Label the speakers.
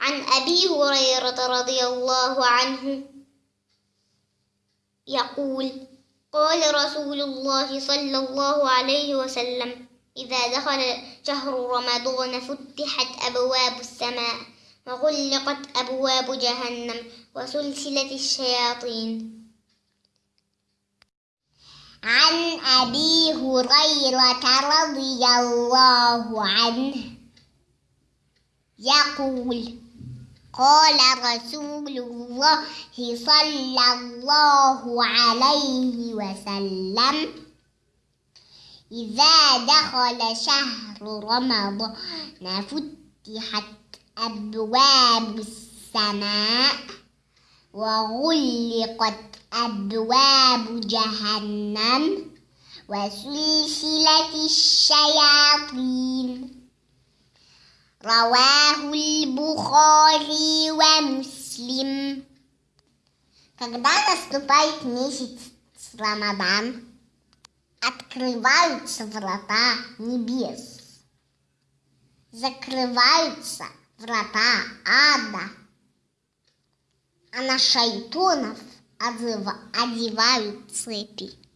Speaker 1: عن أبي هريرة رضي الله عنه يقول قال رسول الله صلى الله عليه وسلم إذا دخل شهر رمضان فتحت أبواب السماء وغلقت أبواب جهنم وسلسلة الشياطين.
Speaker 2: عن أبي هريرة رضي الله عنه يقول قال رسول الله صلى الله عليه وسلم إذا دخل شهر رمضان فتحت أبواب السماء وغلقت أبواب جهنم وسلسلة الشياطين Раваху Бухари ва Муслим. Когда наступает месяц Рамадан, открываются врата небес, закрываются врата ада, а на шайтонов одевают цепи.